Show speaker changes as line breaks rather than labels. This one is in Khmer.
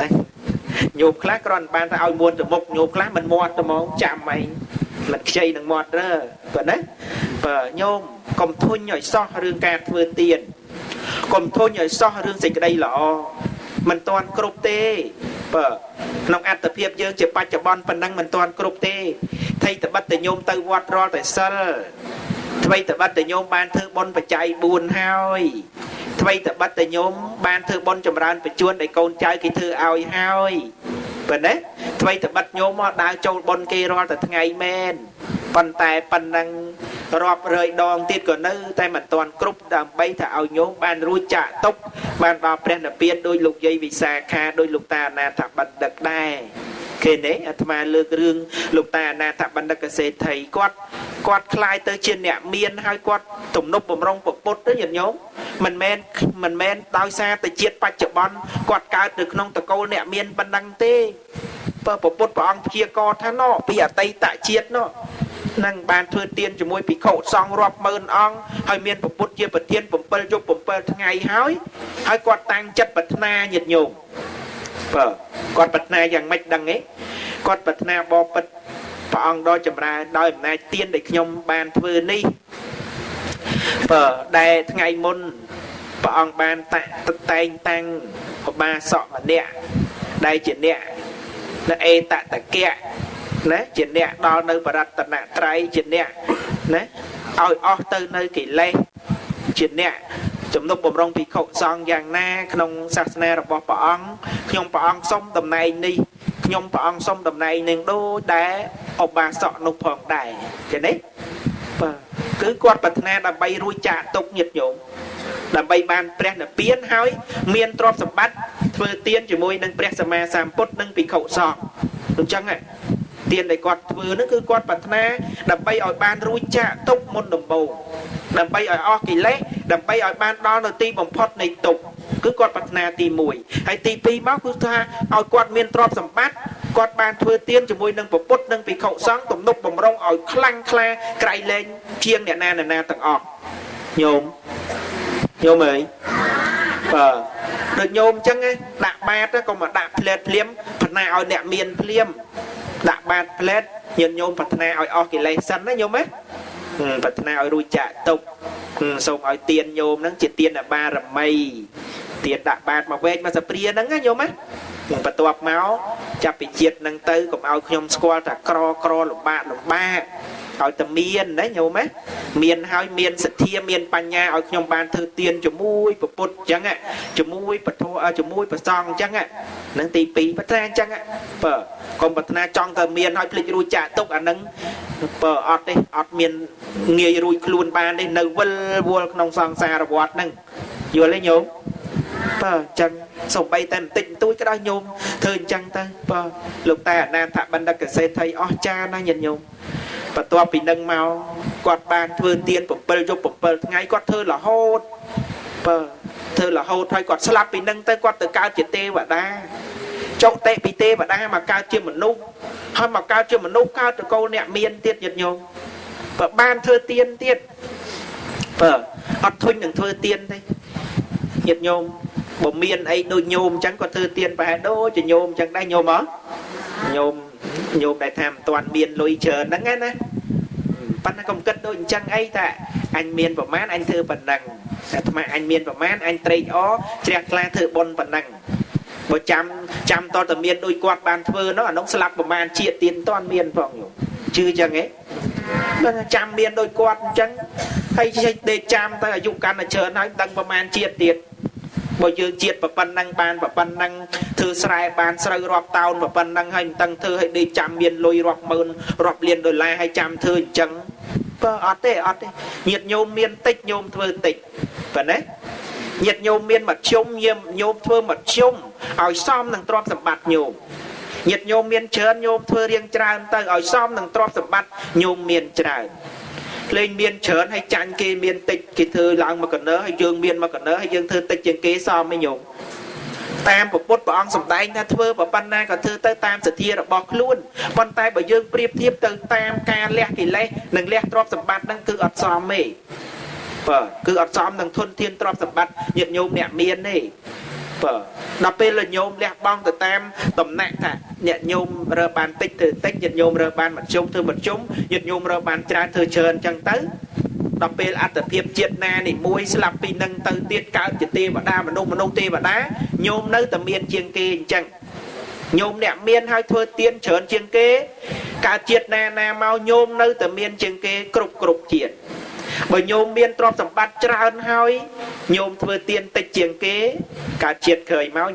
ណាញោមខ្លះគ្រាន់បានតែឲ្យមួនទៅមុខញោមខ្លះមិនមាត់ទៅហ្មងចាំអីមិនខ្ចីនឹងមាត់ទេបើណាបើញោមកុំធុញឲ្យសោះរឿងការធ្វើទៀនកុំធុញឲ្យសោះរឿងសេចក្តីល្អមិនតាន់គ្រប់ទេបើក្នុងអត្តភាពយើងជាបច្ចុប្បន្នប៉ុណ្ណឹងមិនតាន់គ្រប់ទេថៃតបិតតញោមទៅវត្តរាល់តែសិលថ្មីតបិតតញោមបានធ្វើបុណ្យបច្ច័យ4ហើយ ថ្មីតបិតតញោមបានធ្វើបុណ្យចម្រើនបញ្ជួនឲ្យកូនចៅគេធ្វើឲ្យហើយប៉ុណ្ណេះថ្មីតបិតញោមមកដើរចូលបុណ្យគេរាល់តែថ្ងៃមែនប៉ុន្តែប៉ុណ្ណឹងរាប់រយដងទៀតក៏នៅតែមិនទាន់គ្រប់ដើម្បីថាឲ្យញោមបានរួចចាក់ទុកបានដល់ព្រះនិព្វានដោយលោកយាយវិសាខាដោយលោកតាអនាថបណ្ឌិតដែរ ឃើញទេអាត្មាលើករឿងលោកតាអនាថបណ្ឌិតកសេដ្ឋីគាត់គាត់คล้ายទៅជាអ្នកមានហើយគាត់ទំនប់បំរុងពុទ្ធទៅញាតិញោមមិនមែនមិនមែនដោយសារតែជាតិបច្ចុប្បន្នគាត់កើតនៅក្នុងតកូលអ្នកមានប៉ុណ្ណឹងទេបើពុទ្ធព្រះអង្គព្យាករថាណោពីអតីតជាតិណោនឹងបានធ្វើទានជាមួយភិក្ខុសង្ឃរាប់ម៉ឺនអង្គហើយមានពុទ្ធជាប្រធាន7យប់7ថ្ងៃហើយហើយគាត់តាំងចិត្តប្រាថ្នាញាតិញោមបើ គាត់ប្រាថ្នាយ៉ាងម៉េចដឹងទេគាត់ប្រាថ្នាបបិទ្ធព្រះអង្គដ៏ចម្រើនដោយអំណាចទានដែលខ្ញុំបានធ្វើនេះបើដែលថ្ងៃមុនព្រះអង្គបានតាក់តែងតាំងឧបាសកម្នាក់ដែលជាអ្នកនៅអេតតកៈណាជាអ្នកដល់នៅបរតនត្រ័យជាអ្នកណាឲ្យអស់ទៅនៅកិលេសជាអ្នក ជំនុំបំរុងភិក្ខុសង្ឃយ៉ាងណា ក្នុងសាសនារបស់ព្រះអង្គខ្ញុំព្រះអង្គសុំតំណែងនេះខ្ញុំព្រះអង្គសុំតំណែងនឹងដូចដែលឧបាសកនោះផងដែរឃើញទេបាទគឺគាត់ប្រាថ្នាដើម្បីរួចចាកទុកញាតញោមដើម្បីបានព្រះនិព្វានហើយមានទ្រព្យសម្បត្តិធ្វើទានជាមួយនឹងព្រះសម្មាសម្ពុទ្ធនិងភិក្ខុសង្ឃអញ្ចឹងទានដែលគាត់ធ្វើនោះគឺគាត់ប្រាថ្នាដើម្បីឲ្យបានរួចចាកទុកមុនដំបូងដើម្បីឲ្យអស់កិលេស ដើម្បីឲ្យបានដល់នៅទីបំផុតនៃទុកគឺគាត់ប្រាថ្នាទី1ហើយទី2មកគឺថាឲ្យគាត់មានទ្រព្យសម្បត្តិគាត់បានធ្វើទានជាមួយនឹងពុទ្ធនិងភិក្ខុសង្ឃទំនុកបំរុងឲ្យខ្លាំងក្លាក្រៃលែងជាងអ្នកណាណាទាំងអស់ញោមញោមអើយបាទដូចញោមអញ្ចឹងដាក់បាតក៏មកដាក់ផ្លែតភ្លាមបណ្ណាឲ្យអ្នកមានភ្លាមដាក់បាតផ្លែតញាតិញោមប្រាថ្នាឲ្យអស់កិលេសសិនណាញោមណាប្រាថ្នាឲ្យរួចចាកទុក សូមឲ្យទៀនញោមហ្នឹងជាទៀនបារមីទៀនដាក់បាតមកវែកមកសព្រាហ្នឹងណាញោមណាបន្ទាប់មកចាប់ពីជាតិហ្នឹងទៅកុំឲ្យខ្ញុំស្គាល់ថាក្រក្រលំបាកលំបាក ឲ្យតែមានណាញោមណាមានហើយមានសទ្ធាមានបញ្ញាឲ្យខ្ញុំបានធ្វើទានជាមួយពុទ្ធអញ្ចឹងជាមួយពធជាមួយប្រសងអញ្ចឹងហ្នឹងទី2ប្រាថ្នាអញ្ចឹងបើកុំប្រាថ្នាចង់តែមានឲ្យភ្លេចរួចចាក់ទុកអាហ្នឹងបើអត់ទេអត់មានងាយរួចខ្លួនបានទេនៅវិលវល់ក្នុងសង្សារវដ្តហ្នឹងយល់ទេញោមបើអញ្ចឹងសំបីតែបន្តិចបន្តួចក៏ដោយញោមធ្វើអញ្ចឹងទៅបើលោកតែអនាថបណ្ឌិតកសេដ្ឋីអស់ចាណាញាតិញោម បន្ទាប់ពីនឹងមកគាត់បានធ្វើទៀន7យប់7ថ្ងៃគាត់ធ្វើរហូតបើធ្វើរហូតហើយគាត់ស្លាប់ពីនឹងទៅគាត់ទៅកើតជាទេវតាចុតិពីទេវតាមកកើតជាមនុស្សហើយមកកើតជាមនុស្សកើតតកូលអ្នកមានទៀតញាតិញោមបើបានធ្វើទៀនទៀតបើអត់ធុញនឹងធ្វើទៀនទេញាតិញោមបើមានអីដូចញោមអញ្ចឹងគាត់ធ្វើទៀនប្រហែលដូចជាញោមអញ្ចឹងដែរញោមហ៎ញោម ញោមដែលថាមិនទាន់មានលុយច្រើនហ្នឹងណាប៉ុន្តែកុំគិតដូចអញ្ចឹងអីតែអញមានប្រមាណអញធ្វើប៉ុណ្ណឹងអាត្មាអញមានប្រមាណអញត្រេកអរជ្រះថ្លាធ្វើបុណ្យប៉ុណ្ណឹងបើចាំចាំតតមានដូចគាត់បានធ្វើនោះអានោះស្លាប់ប្រមាណជាតិទៀនតន់មានផងញោមជឿអញ្ចឹងហ៎បើចាំមានដូចគាត់អញ្ចឹងហើយចេះដេកចាំទៅអាយុកាន់តែច្រើនហើយដឹងប្រមាណជាតិទៀត បើយើងជាតិប៉ុណ្ណឹងបានប៉ុណ្ណឹងធ្វើស្រែបានស្រូវរាប់តោនប៉ុណ្ណឹងហើយមិនតឹងធ្វើឲ្យដេកចាំមានលុយរាប់ម៉ឺនរាប់លានដុល្លារហើយចាំធ្វើអញ្ចឹងបើអត់ទេអត់ទេញាតញោមមានតិចញោមធ្វើតិចប៉ុណ្ណាញាតញោមមានមធ្យមញោមញោមធ្វើមធ្យមឲ្យសមនឹងទ្រព្យសម្បត្តិញោមញាតញោមមានច្រើនញោមធ្វើរៀងច្រើនទៅឲ្យសមនឹងទ្រព្យសម្បត្តិញោមមានច្រើន លេងមានច្រើនហើយចាញ់គេមានតិចគេធ្វើឡើងមកកណ្ដើហើយយើងមានមកកណ្ដើហើយយើងធ្វើតិចជាងគេសមឯងញោមតាមពុទ្ធព្រះអង្គសម្ដែងថាធ្វើប៉ុណ្ណាក៏ធ្វើទៅតាមសទ្ធារបស់ខ្លួនប៉ុន្តែបើយើងប្រៀបធៀបទៅតាមការលះកិលេសនិងលះទ្រព្យសម្បត្តិហ្នឹងគឺអត់សមទេបាទគឺអត់សមនឹងធនធានទ្រព្យសម្បត្តិញាតិញោមអ្នកមានទេបើដល់ពេលលញោមលះបង់ទៅតាមតំណែងថា អ្នកញោមរើបានតិចធ្វើតិចញាតិញោមរើបានមធ្យមធ្វើមធ្យមញាតិញោមរើបានច្រើនធ្វើច្រើនអញ្ចឹងទៅដល់ពេលអត្តភាពជាតិណានេះមួយស្លាប់ពីនឹងទៅទៀតកើតជាទេវតាមនុស្សមនុស្សទេវតាញោមនៅតែមានជាងគេអញ្ចឹងញោមអ្នកមានហើយធ្វើទៀនច្រើនជាងគេកើតជាតិណាណាមកញោមនៅតែមានជាងគេគ្រប់គ្រប់ជាតិបើញោមមានទ្រព្យសម្បត្តិច្រើនហើយញោមធ្វើទៀនតិចជាងគេកើតជាតិក្រោយមក